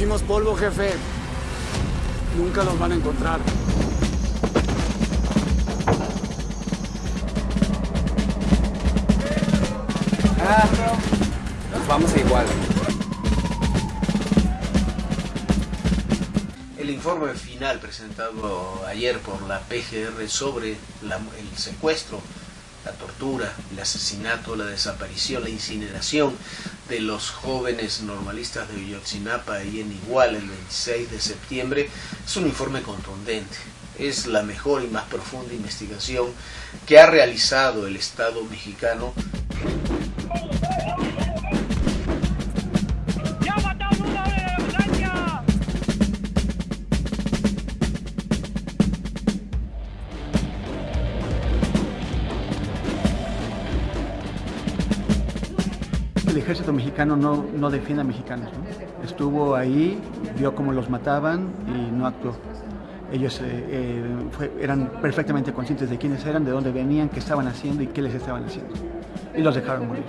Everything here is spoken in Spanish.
hicimos polvo, jefe. Nunca los van a encontrar. Ah, nos vamos a igual. El informe final presentado ayer por la PGR sobre el secuestro, la tortura, el asesinato, la desaparición, la incineración de los jóvenes normalistas de Villotzinapa y en Igual el 26 de septiembre es un informe contundente. Es la mejor y más profunda investigación que ha realizado el Estado mexicano el ejército mexicano no, no defiende a mexicanos. Estuvo ahí, vio cómo los mataban y no actuó. Ellos eh, eh, eran perfectamente conscientes de quiénes eran, de dónde venían, qué estaban haciendo y qué les estaban haciendo. Y los dejaron morir.